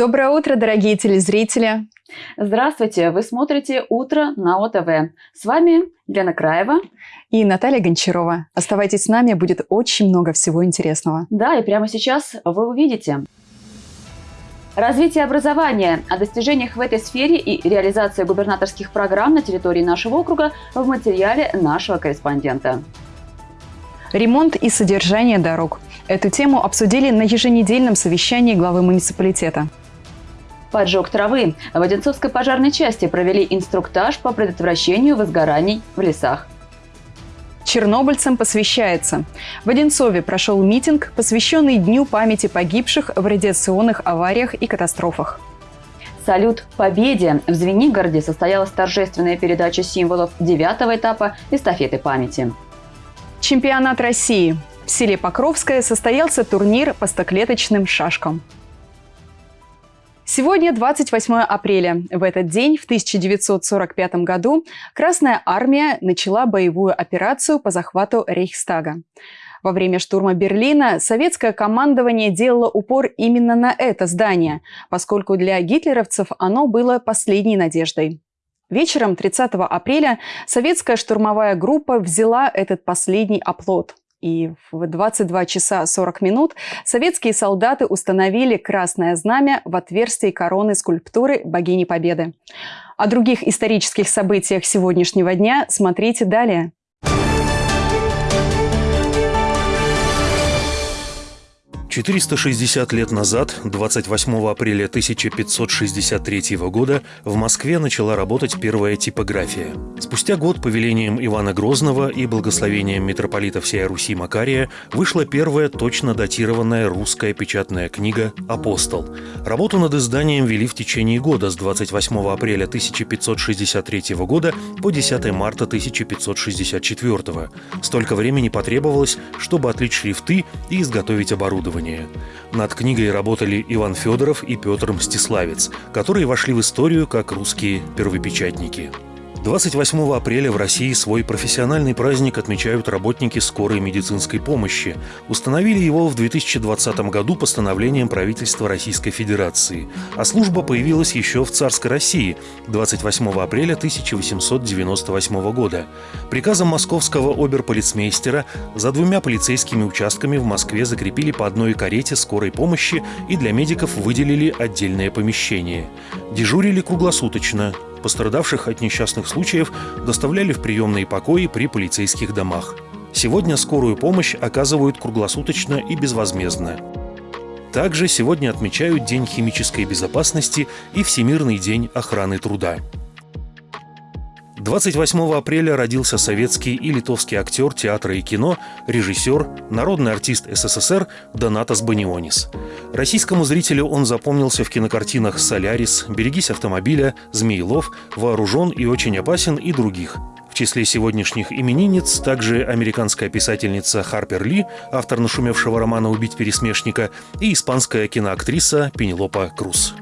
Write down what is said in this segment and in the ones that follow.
Доброе утро, дорогие телезрители! Здравствуйте! Вы смотрите «Утро на ОТВ». С вами Елена Краева и Наталья Гончарова. Оставайтесь с нами, будет очень много всего интересного. Да, и прямо сейчас вы увидите. Развитие образования, о достижениях в этой сфере и реализация губернаторских программ на территории нашего округа в материале нашего корреспондента. Ремонт и содержание дорог. Эту тему обсудили на еженедельном совещании главы муниципалитета. Поджог травы. В Одинцовской пожарной части провели инструктаж по предотвращению возгораний в лесах. Чернобыльцам посвящается. В Одинцове прошел митинг, посвященный Дню памяти погибших в радиационных авариях и катастрофах. Салют Победе! В Звенигороде состоялась торжественная передача символов девятого этапа эстафеты памяти. Чемпионат России. В селе Покровское состоялся турнир по стоклеточным шашкам. Сегодня 28 апреля. В этот день, в 1945 году, Красная Армия начала боевую операцию по захвату Рейхстага. Во время штурма Берлина советское командование делало упор именно на это здание, поскольку для гитлеровцев оно было последней надеждой. Вечером 30 апреля советская штурмовая группа взяла этот последний оплот. И в 22 часа 40 минут советские солдаты установили красное знамя в отверстии короны скульптуры богини Победы. О других исторических событиях сегодняшнего дня смотрите далее. 460 лет назад, 28 апреля 1563 года, в Москве начала работать первая типография. Спустя год повелением Ивана Грозного и благословением митрополита всей Руси Макария вышла первая точно датированная русская печатная книга «Апостол». Работу над изданием вели в течение года с 28 апреля 1563 года по 10 марта 1564. Столько времени потребовалось, чтобы отлить шрифты и изготовить оборудование исследования. Над книгой работали Иван Федоров и Петр Мстиславец, которые вошли в историю как русские первопечатники. 28 апреля в России свой профессиональный праздник отмечают работники скорой медицинской помощи. Установили его в 2020 году постановлением правительства Российской Федерации. А служба появилась еще в царской России 28 апреля 1898 года. Приказом московского оберполицмейстера за двумя полицейскими участками в Москве закрепили по одной карете скорой помощи и для медиков выделили отдельное помещение. Дежурили круглосуточно, Пострадавших от несчастных случаев доставляли в приемные покои при полицейских домах. Сегодня скорую помощь оказывают круглосуточно и безвозмездно. Также сегодня отмечают День химической безопасности и Всемирный день охраны труда. 28 апреля родился советский и литовский актер театра и кино, режиссер, народный артист СССР Донатас Банионис. Российскому зрителю он запомнился в кинокартинах «Солярис», «Берегись автомобиля», «Змеелов», «Вооружен и очень опасен» и других. В числе сегодняшних именинниц также американская писательница Харпер Ли, автор нашумевшего романа «Убить пересмешника», и испанская киноактриса Пенелопа Круз.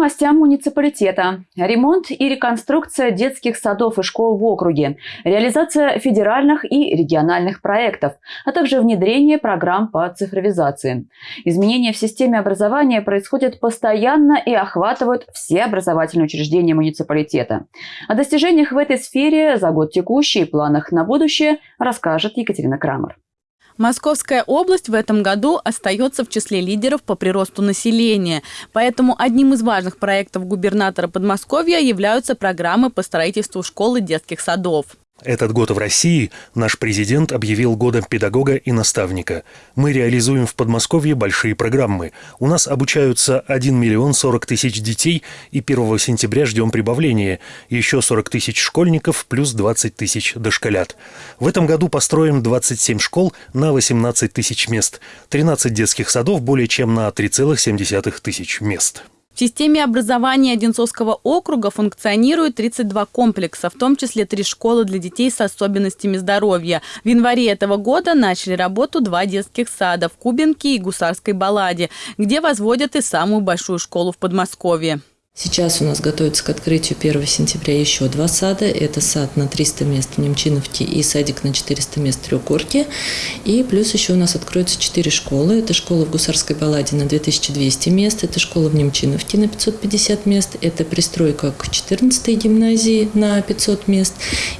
Новостям муниципалитета. Ремонт и реконструкция детских садов и школ в округе, реализация федеральных и региональных проектов, а также внедрение программ по цифровизации. Изменения в системе образования происходят постоянно и охватывают все образовательные учреждения муниципалитета. О достижениях в этой сфере за год текущий и планах на будущее расскажет Екатерина Крамер. Московская область в этом году остается в числе лидеров по приросту населения. Поэтому одним из важных проектов губернатора Подмосковья являются программы по строительству школ и детских садов. Этот год в России наш президент объявил годом педагога и наставника. Мы реализуем в Подмосковье большие программы. У нас обучаются 1 миллион 40 тысяч детей, и 1 сентября ждем прибавления. Еще 40 тысяч школьников плюс 20 тысяч дошколят. В этом году построим 27 школ на 18 тысяч мест, 13 детских садов более чем на 3,7 тысяч мест. В системе образования Одинцовского округа функционирует 32 комплекса, в том числе три школы для детей с особенностями здоровья. В январе этого года начали работу два детских сада в Кубинке и Гусарской Балладе, где возводят и самую большую школу в Подмосковье. Сейчас у нас готовится к открытию 1 сентября еще два сада. Это сад на 300 мест в Немчиновке и садик на 400 мест в Трехгорке. И плюс еще у нас откроются 4 школы. Это школа в Гусарской балладе на 2200 мест, это школа в Немчиновке на 550 мест, это пристройка к 14 гимназии на 500 мест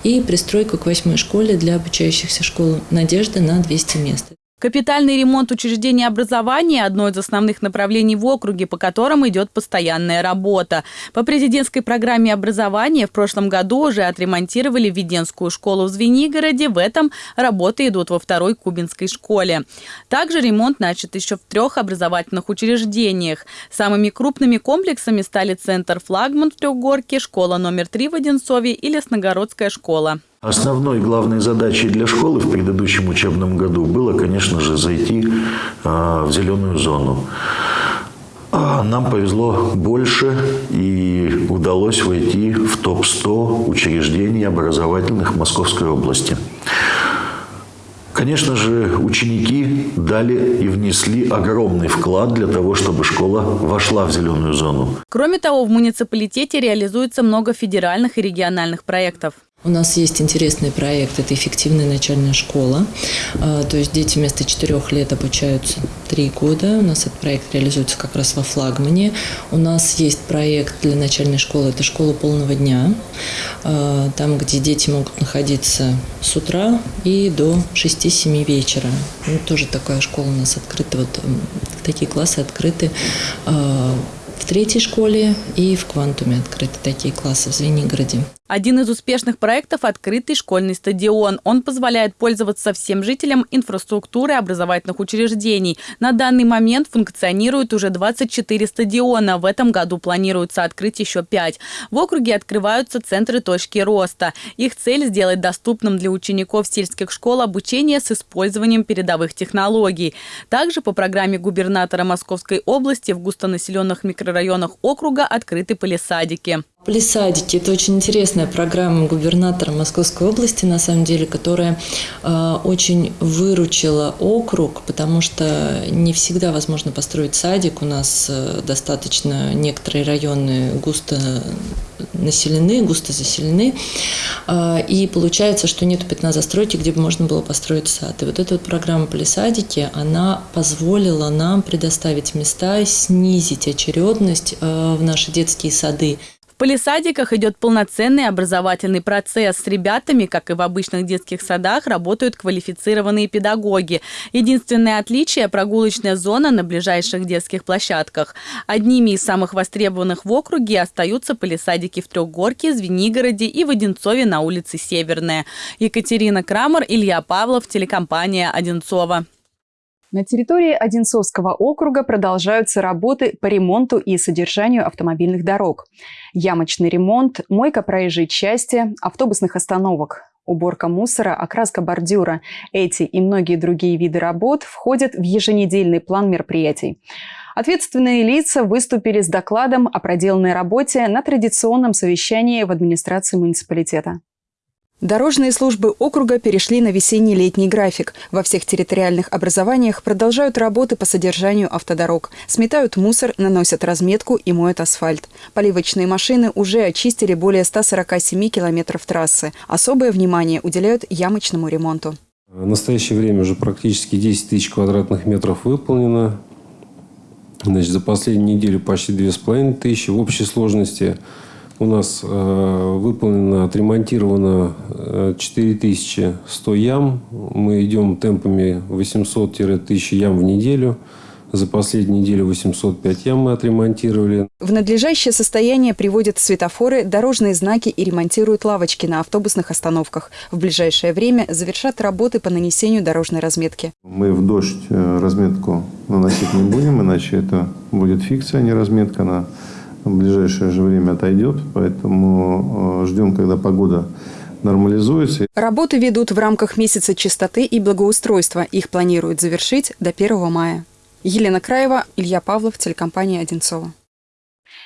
и пристройка к 8 школе для обучающихся школ «Надежда» на 200 мест. Капитальный ремонт учреждений образования – одно из основных направлений в округе, по которым идет постоянная работа. По президентской программе образования в прошлом году уже отремонтировали Введенскую школу в Звенигороде. В этом работы идут во второй Кубинской школе. Также ремонт начат еще в трех образовательных учреждениях. Самыми крупными комплексами стали Центр «Флагман» в Трехгорке, школа номер три в Одинцове и Лесногородская школа. Основной главной задачей для школы в предыдущем учебном году было, конечно же, зайти а, в зеленую зону. А нам повезло больше и удалось войти в топ-100 учреждений образовательных Московской области. Конечно же, ученики дали и внесли огромный вклад для того, чтобы школа вошла в зеленую зону. Кроме того, в муниципалитете реализуется много федеральных и региональных проектов. У нас есть интересный проект, это эффективная начальная школа. А, то есть дети вместо четырех лет обучаются три года. У нас этот проект реализуется как раз во флагмане. У нас есть проект для начальной школы, это школа полного дня. А, там, где дети могут находиться с утра и до 6-7 вечера. Ну, тоже такая школа у нас открыта, вот такие классы открыты а, в третьей школе и в Квантуме открыты такие классы в Звенигороде. Один из успешных проектов – открытый школьный стадион. Он позволяет пользоваться всем жителям инфраструктуры образовательных учреждений. На данный момент функционирует уже 24 стадиона. В этом году планируется открыть еще 5. В округе открываются центры точки роста. Их цель – сделать доступным для учеников сельских школ обучение с использованием передовых технологий. Также по программе губернатора Московской области в густонаселенных микрорайонах округа открыты полисадики. Полисадики – это очень интересная программа губернатора Московской области, на самом деле, которая э, очень выручила округ, потому что не всегда возможно построить садик. У нас э, достаточно некоторые районы густо населены, густо заселены, э, и получается, что нет пятна застройки, где бы можно было построить сад. И вот эта вот программа «Полисадики», она позволила нам предоставить места, снизить очередность э, в наши детские сады полисадиках идет полноценный образовательный процесс. С ребятами, как и в обычных детских садах, работают квалифицированные педагоги. Единственное отличие – прогулочная зона на ближайших детских площадках. Одними из самых востребованных в округе остаются полисадики в Трехгорке, Звенигороде и в на улице Северная. Екатерина Крамер, Илья Павлов, телекомпания «Одинцова». На территории Одинцовского округа продолжаются работы по ремонту и содержанию автомобильных дорог. Ямочный ремонт, мойка проезжей части, автобусных остановок, уборка мусора, окраска бордюра. Эти и многие другие виды работ входят в еженедельный план мероприятий. Ответственные лица выступили с докладом о проделанной работе на традиционном совещании в администрации муниципалитета. Дорожные службы округа перешли на весенний-летний график. Во всех территориальных образованиях продолжают работы по содержанию автодорог. Сметают мусор, наносят разметку и моют асфальт. Поливочные машины уже очистили более 147 километров трассы. Особое внимание уделяют ямочному ремонту. В настоящее время уже практически 10 тысяч квадратных метров выполнено. Значит, за последнюю неделю почти 2,5 тысячи. В общей сложности у нас э, выполнено, отремонтировано 4100 э, ям. Мы идем темпами 800-1000 ям в неделю. За последнюю неделю 805 ям мы отремонтировали. В надлежащее состояние приводят светофоры, дорожные знаки и ремонтируют лавочки на автобусных остановках. В ближайшее время завершат работы по нанесению дорожной разметки. Мы в дождь э, разметку наносить не будем, иначе это будет фикция, а не разметка. Она в ближайшее же время отойдет, поэтому э, ждем, когда погода нормализуется. Работы ведут в рамках месяца чистоты и благоустройства. Их планируют завершить до 1 мая. Елена Краева, Илья Павлов, телекомпания «Одинцова».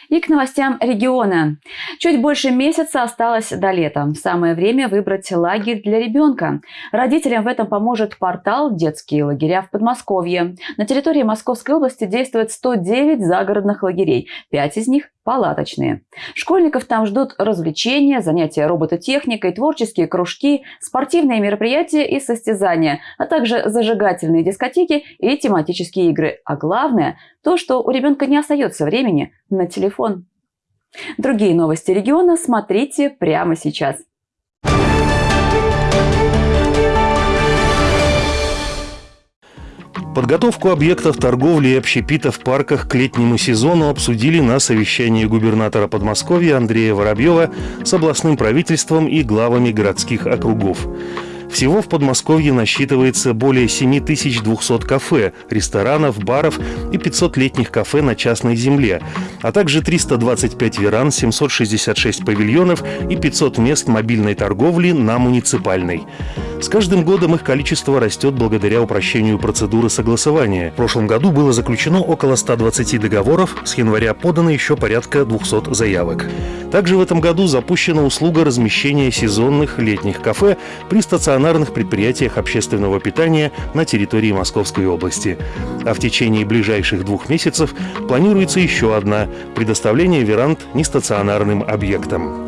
И к новостям региона. Чуть больше месяца осталось до лета. Самое время выбрать лагерь для ребенка. Родителям в этом поможет портал «Детские лагеря в Подмосковье». На территории Московской области действует 109 загородных лагерей. Пять из них палаточные. Школьников там ждут развлечения, занятия робототехникой, творческие кружки, спортивные мероприятия и состязания, а также зажигательные дискотеки и тематические игры. А главное – то, что у ребенка не остается времени на телефон. Другие новости региона смотрите прямо сейчас. Подготовку объектов торговли и общепита в парках к летнему сезону обсудили на совещании губернатора Подмосковья Андрея Воробьева с областным правительством и главами городских округов. Всего в Подмосковье насчитывается более 7200 кафе, ресторанов, баров и 500 летних кафе на частной земле, а также 325 веран, 766 павильонов и 500 мест мобильной торговли на муниципальной. С каждым годом их количество растет благодаря упрощению процедуры согласования. В прошлом году было заключено около 120 договоров, с января подано еще порядка 200 заявок. Также в этом году запущена услуга размещения сезонных летних кафе при стационарных предприятиях общественного питания на территории Московской области. А в течение ближайших двух месяцев планируется еще одна – предоставление веранд нестационарным объектам.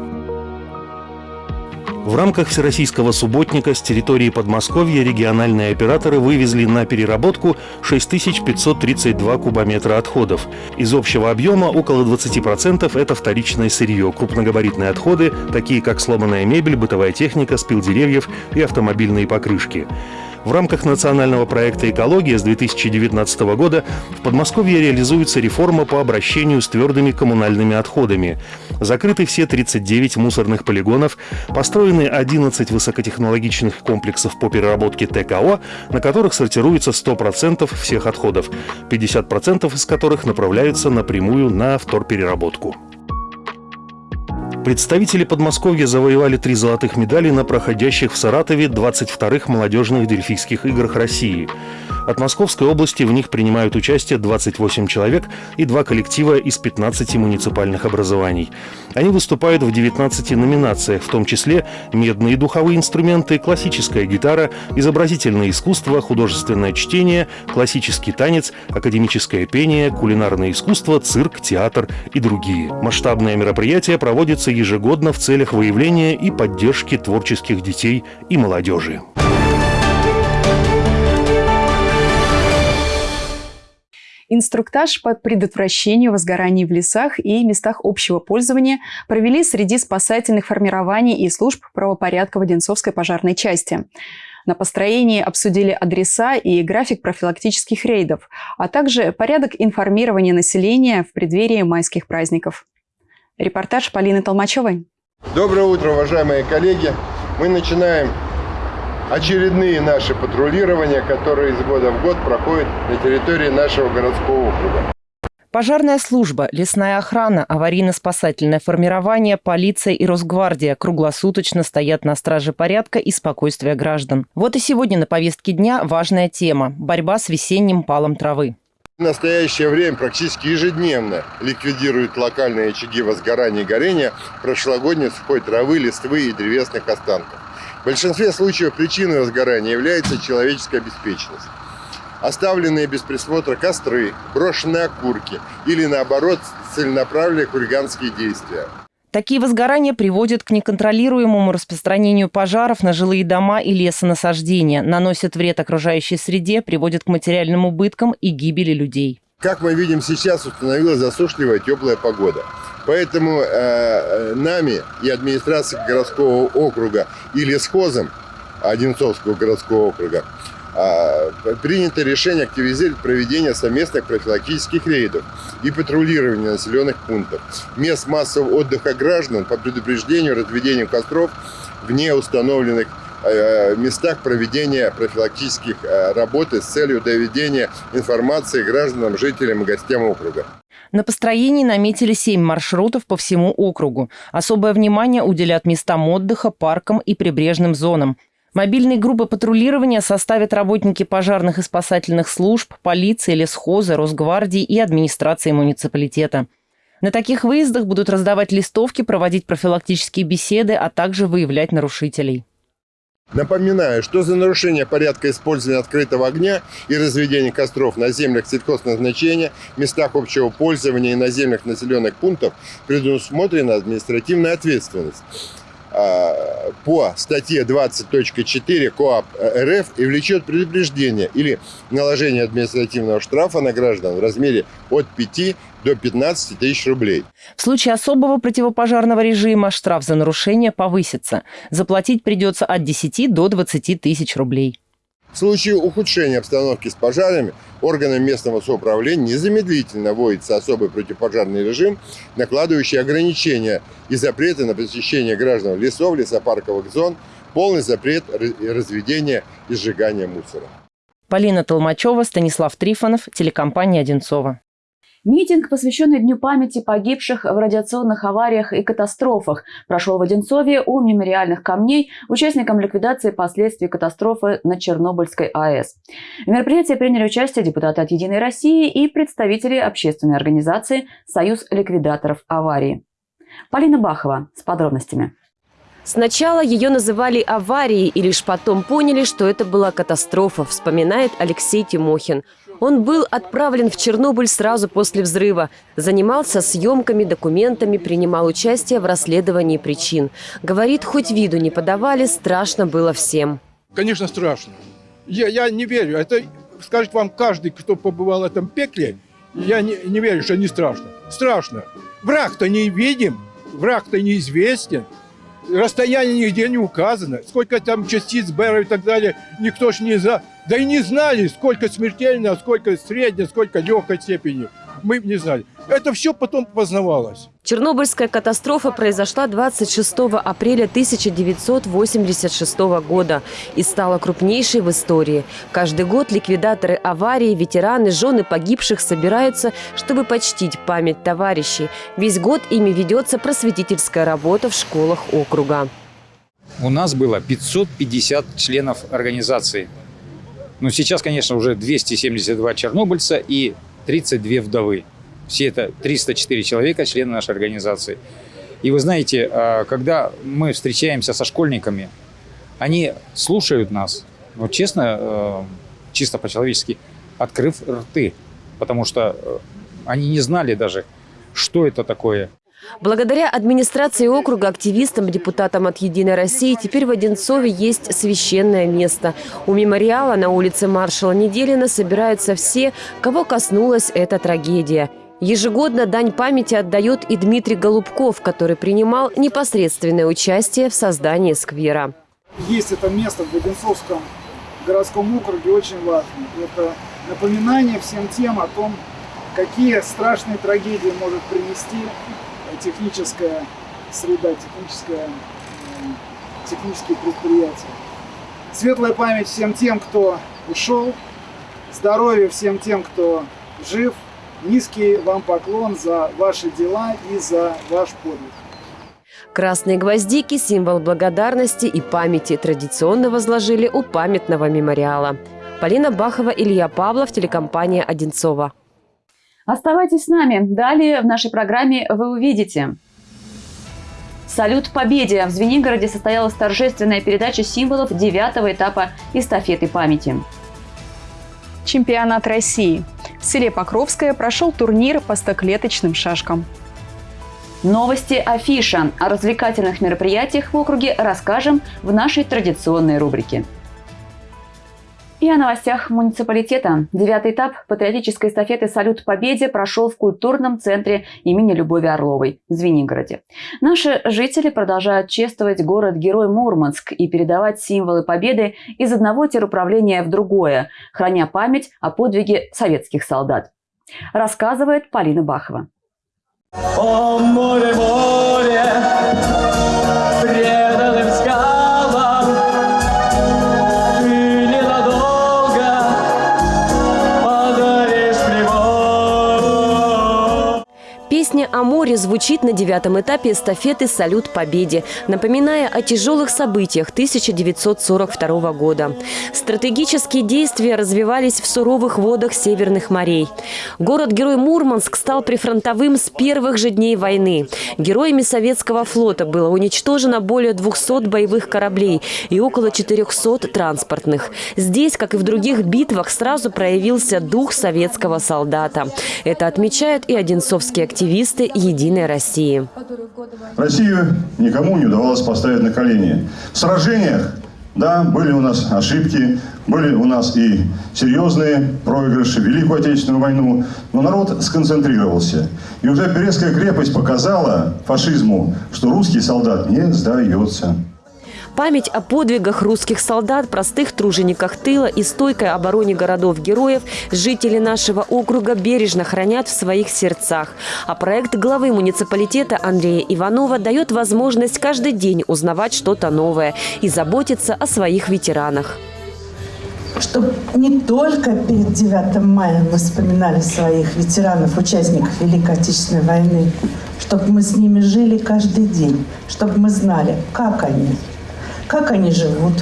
В рамках Всероссийского субботника с территории Подмосковья региональные операторы вывезли на переработку 6532 кубометра отходов. Из общего объема около 20% это вторичное сырье, крупногабаритные отходы, такие как сломанная мебель, бытовая техника, спил деревьев и автомобильные покрышки. В рамках национального проекта «Экология» с 2019 года в Подмосковье реализуется реформа по обращению с твердыми коммунальными отходами. Закрыты все 39 мусорных полигонов, построены 11 высокотехнологичных комплексов по переработке ТКО, на которых сортируется 100% всех отходов, 50% из которых направляются напрямую на вторпереработку. Представители Подмосковья завоевали три золотых медали на проходящих в Саратове 22-х молодежных дельфийских играх России. От Московской области в них принимают участие 28 человек и два коллектива из 15 муниципальных образований. Они выступают в 19 номинациях, в том числе медные духовые инструменты, классическая гитара, изобразительное искусство, художественное чтение, классический танец, академическое пение, кулинарное искусство, цирк, театр и другие. Масштабное мероприятие проводится ежегодно в целях выявления и поддержки творческих детей и молодежи. Инструктаж по предотвращению возгораний в лесах и местах общего пользования провели среди спасательных формирований и служб правопорядка в Одинцовской пожарной части. На построении обсудили адреса и график профилактических рейдов, а также порядок информирования населения в преддверии майских праздников. Репортаж Полины Толмачевой. Доброе утро, уважаемые коллеги. Мы начинаем очередные наши патрулирования, которые из года в год проходят на территории нашего городского округа. Пожарная служба, лесная охрана, аварийно-спасательное формирование, полиция и Росгвардия круглосуточно стоят на страже порядка и спокойствия граждан. Вот и сегодня на повестке дня важная тема – борьба с весенним палом травы. В настоящее время практически ежедневно ликвидируют локальные очаги возгорания и горения прошлогодней сухой травы, листвы и древесных останков. В большинстве случаев причиной возгорания является человеческая обеспеченность. Оставленные без присмотра костры, брошенные окурки или, наоборот, целенаправленные хулиганские действия. Такие возгорания приводят к неконтролируемому распространению пожаров на жилые дома и лесонасаждения, наносят вред окружающей среде, приводят к материальным убыткам и гибели людей. Как мы видим сейчас, установилась засушливая теплая погода. Поэтому э, э, нами и администрацией городского округа и лесхозом Одинцовского городского округа э, принято решение активизировать проведение совместных профилактических рейдов и патрулирования населенных пунктов, мест массового отдыха граждан по предупреждению разведению костров вне установленных местах проведения профилактических э, работы с целью доведения информации гражданам, жителям и гостям округа. На построении наметили семь маршрутов по всему округу. Особое внимание уделят местам отдыха, паркам и прибрежным зонам. Мобильные группы патрулирования составят работники пожарных и спасательных служб, полиции, лесхоза, Росгвардии и администрации муниципалитета. На таких выездах будут раздавать листовки, проводить профилактические беседы, а также выявлять нарушителей. Напоминаю, что за нарушение порядка использования открытого огня и разведения костров на землях сельхозназначения, местах общего пользования и наземных населенных пунктов предусмотрена административная ответственность. По статье 20.4 КоАП РФ и влечет предупреждение или наложение административного штрафа на граждан в размере от 5 до 15 тысяч рублей. В случае особого противопожарного режима штраф за нарушение повысится. Заплатить придется от 10 до 20 тысяч рублей. В случае ухудшения обстановки с пожарами органам местного самоуправления незамедлительно вводится особый противопожарный режим, накладывающий ограничения и запреты на посещение граждан лесов, лесопарковых зон, полный запрет разведения и сжигания мусора. Полина Толмачева, Станислав Трифонов, телекомпания «Одинцова». Митинг, посвященный Дню памяти погибших в радиационных авариях и катастрофах, прошел в Одинцове у мемориальных камней участникам ликвидации последствий катастрофы на Чернобыльской АЭС. В мероприятии приняли участие депутаты от «Единой России» и представители общественной организации «Союз ликвидаторов аварии». Полина Бахова с подробностями. Сначала ее называли аварией и лишь потом поняли, что это была катастрофа, вспоминает Алексей Тимохин. Он был отправлен в Чернобыль сразу после взрыва. Занимался съемками, документами, принимал участие в расследовании причин. Говорит, хоть виду не подавали, страшно было всем. Конечно, страшно. Я, я не верю. Это скажет вам каждый, кто побывал в этом пекле. Я не, не верю, что не страшно. Страшно. Враг-то не видим, враг-то неизвестен. Расстояние нигде не указано. Сколько там частиц Бера и так далее, никто ж не за... Да и не знали, сколько смертельно, сколько средней, сколько легкой степени. Мы не знали. Это все потом познавалось. Чернобыльская катастрофа произошла 26 апреля 1986 года и стала крупнейшей в истории. Каждый год ликвидаторы аварии, ветераны, жены погибших собираются, чтобы почтить память товарищей. Весь год ими ведется просветительская работа в школах округа. У нас было 550 членов организации. Но сейчас, конечно, уже 272 чернобыльца и 32 вдовы. Все это 304 человека, члены нашей организации. И вы знаете, а, когда мы встречаемся со школьниками, они слушают нас, ну, честно, э, чисто по-человечески, открыв рты, потому что э, они не знали даже, что это такое. Благодаря администрации округа, активистам, депутатам от «Единой России» теперь в Одинцове есть священное место. У мемориала на улице маршала Неделина собираются все, кого коснулась эта трагедия. Ежегодно дань памяти отдает и Дмитрий Голубков, который принимал непосредственное участие в создании сквера. Есть это место в Одинцовском городском округе очень важно. Это напоминание всем тем о том, какие страшные трагедии может принести техническая среда, техническая, э, технические предприятия. Светлая память всем тем, кто ушел, здоровье всем тем, кто жив. Низкий вам поклон за ваши дела и за ваш подвиг. Красные гвоздики – символ благодарности и памяти традиционно возложили у памятного мемориала. Полина Бахова, Илья Павлов, телекомпания «Одинцова». Оставайтесь с нами. Далее в нашей программе вы увидите. Салют Победе! В Звенигороде состоялась торжественная передача символов девятого этапа эстафеты памяти. Чемпионат России. В селе Покровское прошел турнир по стоклеточным шашкам. Новости Афиша. О развлекательных мероприятиях в округе расскажем в нашей традиционной рубрике. И о новостях муниципалитета. Девятый этап патриотической эстафеты «Салют Победе» прошел в культурном центре имени Любови Орловой в Звенигороде. Наши жители продолжают чествовать город-герой Мурманск и передавать символы победы из одного теруправления в другое, храня память о подвиге советских солдат. Рассказывает Полина Бахова. О, море, море, о море звучит на девятом этапе эстафеты «Салют Победе», напоминая о тяжелых событиях 1942 года. Стратегические действия развивались в суровых водах северных морей. Город-герой Мурманск стал прифронтовым с первых же дней войны. Героями советского флота было уничтожено более 200 боевых кораблей и около 400 транспортных. Здесь, как и в других битвах, сразу проявился дух советского солдата. Это отмечают и одинцовские активисты «Единой России». Россию никому не удавалось поставить на колени. В сражениях да, были у нас ошибки, были у нас и серьезные проигрыши, Великую Отечественную войну, но народ сконцентрировался. И уже Березская крепость показала фашизму, что русский солдат не сдается. Память о подвигах русских солдат, простых тружениках тыла и стойкой обороне городов-героев жители нашего округа бережно хранят в своих сердцах. А проект главы муниципалитета Андрея Иванова дает возможность каждый день узнавать что-то новое и заботиться о своих ветеранах чтобы не только перед 9 мая мы вспоминали своих ветеранов, участников Великой Отечественной войны, чтобы мы с ними жили каждый день, чтобы мы знали, как они, как они живут,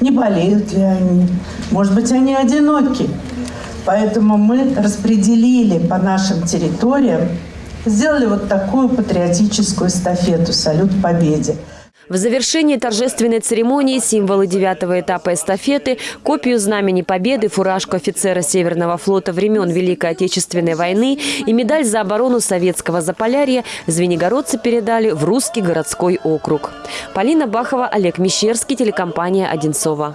не болеют ли они, может быть, они одиноки. Поэтому мы распределили по нашим территориям, сделали вот такую патриотическую эстафету «Салют Победе». В завершении торжественной церемонии символы девятого этапа эстафеты, копию Знамени Победы, фуражку офицера Северного флота времен Великой Отечественной войны и медаль за оборону советского Заполярья звенигородцы передали в Русский городской округ. Полина Бахова, Олег Мещерский, телекомпания «Одинцова».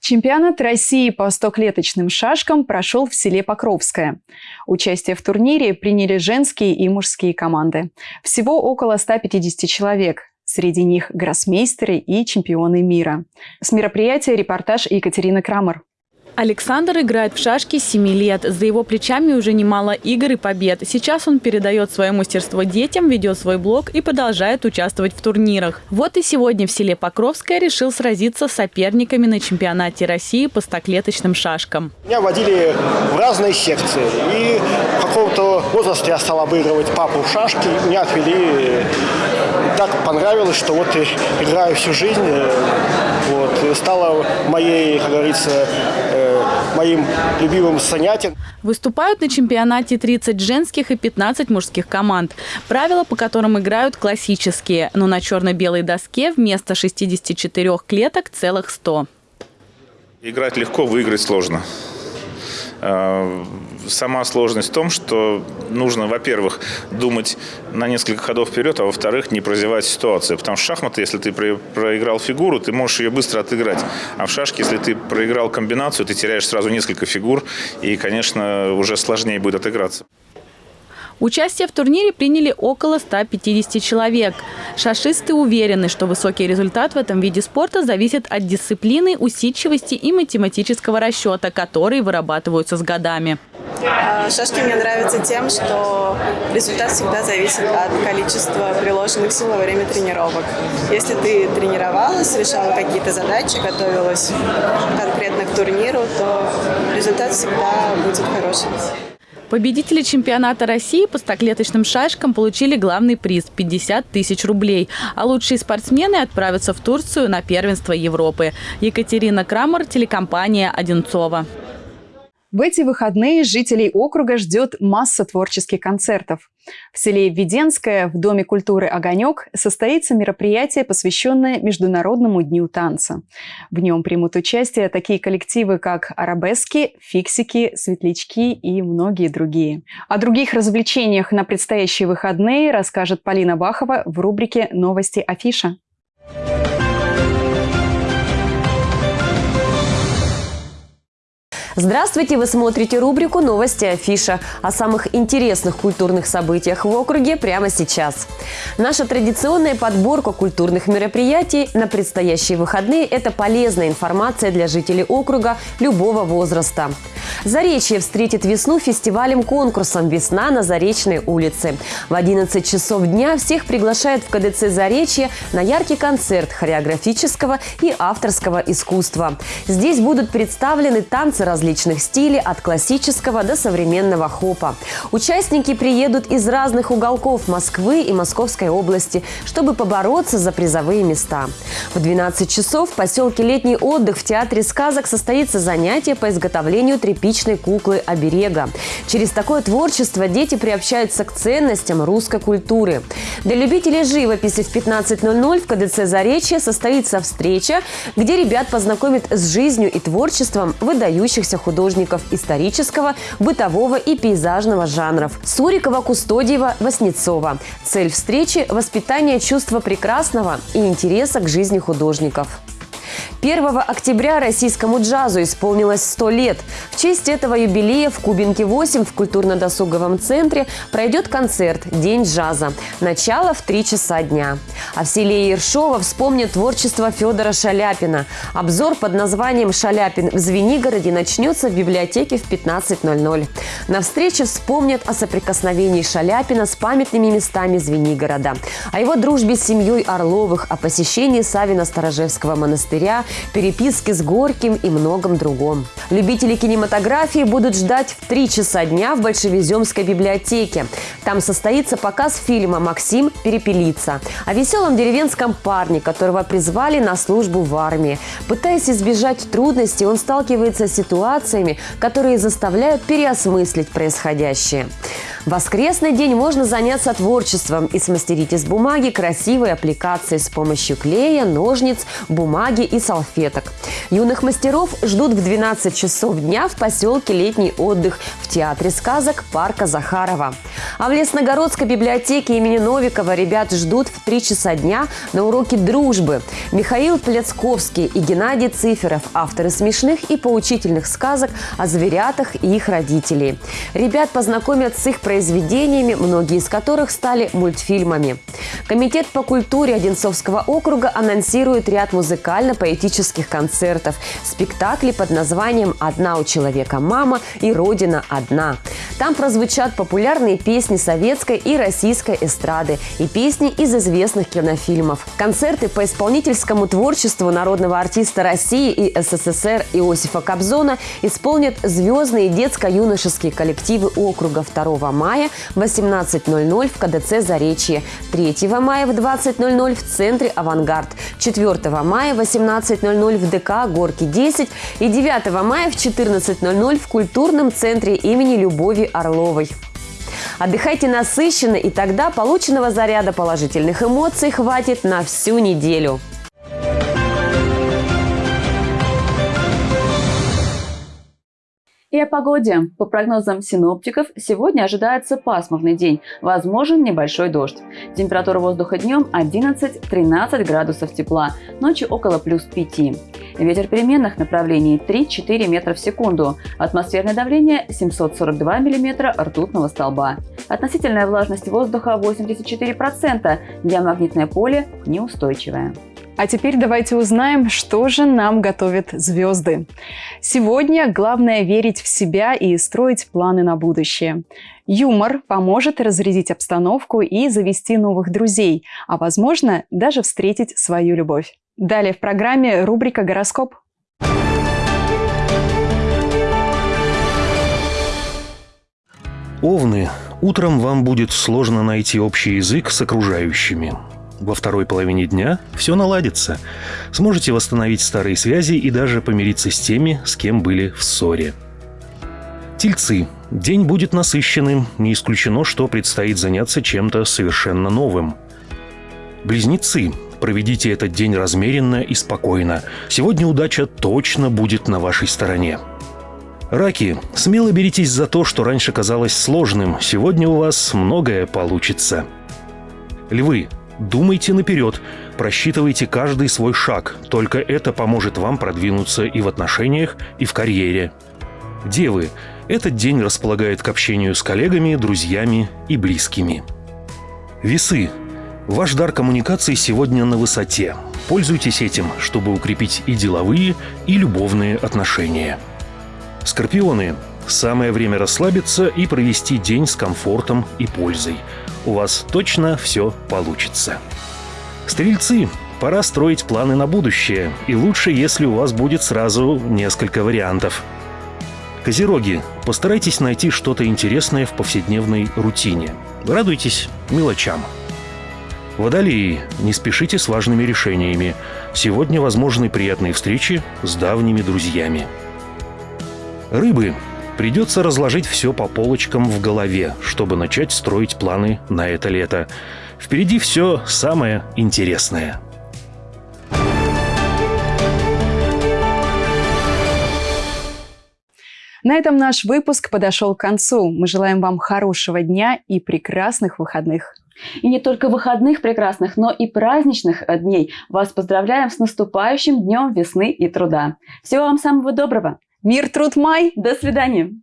Чемпионат России по стоклеточным шашкам прошел в селе Покровское. Участие в турнире приняли женские и мужские команды. Всего около 150 человек. Среди них гроссмейстеры и чемпионы мира. С мероприятия репортаж Екатерины Крамер. Александр играет в шашки с 7 лет. За его плечами уже немало игр и побед. Сейчас он передает свое мастерство детям, ведет свой блог и продолжает участвовать в турнирах. Вот и сегодня в селе Покровское решил сразиться с соперниками на чемпионате России по стоклеточным шашкам. Меня водили в разные секции. И в каком-то возрасте я стал обыгрывать папу в шашки. Меня отвели. Так понравилось, что вот играю всю жизнь. Вот. Стало моей, как говорится, э, моим любимым занятием. Выступают на чемпионате 30 женских и 15 мужских команд. Правила, по которым играют классические, но на черно-белой доске вместо 64 клеток целых 100. Играть легко, выиграть сложно. Сама сложность в том, что нужно, во-первых, думать на несколько ходов вперед, а во-вторых, не прозевать ситуацию. Потому что шахматы, если ты проиграл фигуру, ты можешь ее быстро отыграть. А в шашке, если ты проиграл комбинацию, ты теряешь сразу несколько фигур, и, конечно, уже сложнее будет отыграться. Участие в турнире приняли около 150 человек. Шашисты уверены, что высокий результат в этом виде спорта зависит от дисциплины, усидчивости и математического расчета, которые вырабатываются с годами. А, шашки мне нравятся тем, что результат всегда зависит от количества приложенных сил во время тренировок. Если ты тренировалась, решала какие-то задачи, готовилась конкретно к турниру, то результат всегда будет хорошим. Победители чемпионата России по стоклеточным шашкам получили главный приз – 50 тысяч рублей. А лучшие спортсмены отправятся в Турцию на первенство Европы. Екатерина Крамер, телекомпания «Одинцова». В эти выходные жителей округа ждет масса творческих концертов. В селе Введенское в Доме культуры «Огонек» состоится мероприятие, посвященное Международному дню танца. В нем примут участие такие коллективы, как «Арабески», «Фиксики», «Светлячки» и многие другие. О других развлечениях на предстоящие выходные расскажет Полина Бахова в рубрике «Новости Афиша». Здравствуйте! Вы смотрите рубрику «Новости Афиша» о самых интересных культурных событиях в округе прямо сейчас. Наша традиционная подборка культурных мероприятий на предстоящие выходные – это полезная информация для жителей округа любого возраста. Заречье встретит весну фестивалем-конкурсом «Весна на Заречной улице». В 11 часов дня всех приглашают в КДЦ «Заречье» на яркий концерт хореографического и авторского искусства. Здесь будут представлены танцы различных стилей от классического до современного хопа. Участники приедут из разных уголков Москвы и Московской области, чтобы побороться за призовые места. В 12 часов в поселке «Летний отдых» в Театре сказок состоится занятие по изготовлению тряпичной куклы оберега. Через такое творчество дети приобщаются к ценностям русской культуры. Для любителей живописи в 15.00 в КДЦ «Заречье» состоится встреча, где ребят познакомят с жизнью и творчеством выдающихся художников исторического, бытового и пейзажного жанров – Сурикова, Кустодиева, Васнецова. Цель встречи – воспитание чувства прекрасного и интереса к жизни художников. 1 октября российскому джазу исполнилось 100 лет. В честь этого юбилея в Кубинке 8 в культурно-досуговом центре пройдет концерт «День джаза». Начало в 3 часа дня. А в селе Ершова вспомнят творчество Федора Шаляпина. Обзор под названием «Шаляпин в Звенигороде» начнется в библиотеке в 15.00. На встрече вспомнят о соприкосновении Шаляпина с памятными местами Звенигорода, о его дружбе с семьей Орловых, о посещении Савина-Сторожевского монастыря, переписки с Горьким и многом другом. Любители кинематографии будут ждать в 3 часа дня в Большевиземской библиотеке. Там состоится показ фильма «Максим перепелица» о веселом деревенском парне, которого призвали на службу в армии. Пытаясь избежать трудностей, он сталкивается с ситуациями, которые заставляют переосмыслить происходящее. Воскресный день можно заняться творчеством и смастерить из бумаги красивые аппликации с помощью клея, ножниц, бумаги и салфеток. Юных мастеров ждут в 12 часов дня в поселке «Летний отдых» в Театре сказок парка Захарова. А в Лесногородской библиотеке имени Новикова ребят ждут в 3 часа дня на уроке дружбы. Михаил Пляцковский и Геннадий Циферов – авторы смешных и поучительных сказок о зверятах и их родителей. Ребят познакомят с их произведениями, многие из которых стали мультфильмами. Комитет по культуре Одинцовского округа анонсирует ряд музыкально-поэтических концертов, спектакли под названием «Одна у человека мама» и «Родина одна». Там прозвучат популярные песни советской и российской эстрады и песни из известных кинофильмов. Концерты по исполнительскому творчеству народного артиста России и СССР Иосифа Кобзона исполнят звездные детско-юношеские коллективы округа 2 мая в 18.00 в КДЦ «Заречье», 3 мая в 20.00 в центре «Авангард», 4 мая в 18.00 в ДК «Горки 10» и 9 мая в 14.00 в культурном центре имени Любови Орловой. Отдыхайте насыщенно, и тогда полученного заряда положительных эмоций хватит на всю неделю. И о погоде. По прогнозам синоптиков, сегодня ожидается пасмурный день, возможен небольшой дождь. Температура воздуха днем 11-13 градусов тепла, ночью около плюс 5. Ветер переменных направлений 3-4 метра в секунду. Атмосферное давление 742 миллиметра ртутного столба. Относительная влажность воздуха 84%, диамагнитное поле неустойчивое. А теперь давайте узнаем, что же нам готовят звезды. Сегодня главное верить в себя и строить планы на будущее. Юмор поможет разрядить обстановку и завести новых друзей, а возможно даже встретить свою любовь. Далее в программе рубрика «Гороскоп». Овны, утром вам будет сложно найти общий язык с окружающими. Во второй половине дня все наладится. Сможете восстановить старые связи и даже помириться с теми, с кем были в ссоре. Тельцы. День будет насыщенным. Не исключено, что предстоит заняться чем-то совершенно новым. Близнецы. Проведите этот день размеренно и спокойно. Сегодня удача точно будет на вашей стороне. Раки, смело беритесь за то, что раньше казалось сложным. Сегодня у вас многое получится. Львы, Думайте наперед, просчитывайте каждый свой шаг. Только это поможет вам продвинуться и в отношениях, и в карьере. Девы, этот день располагает к общению с коллегами, друзьями и близкими. Весы. Ваш дар коммуникации сегодня на высоте. Пользуйтесь этим, чтобы укрепить и деловые, и любовные отношения. Скорпионы. Самое время расслабиться и провести день с комфортом и пользой. У вас точно все получится. Стрельцы. Пора строить планы на будущее. И лучше, если у вас будет сразу несколько вариантов. Козероги. Постарайтесь найти что-то интересное в повседневной рутине. Радуйтесь мелочам. Водолеи. Не спешите с важными решениями. Сегодня возможны приятные встречи с давними друзьями. Рыбы. Придется разложить все по полочкам в голове, чтобы начать строить планы на это лето. Впереди все самое интересное. На этом наш выпуск подошел к концу. Мы желаем вам хорошего дня и прекрасных выходных. И не только выходных прекрасных, но и праздничных дней. Вас поздравляем с наступающим днем весны и труда. Всего вам самого доброго. Мир, труд, май. До свидания.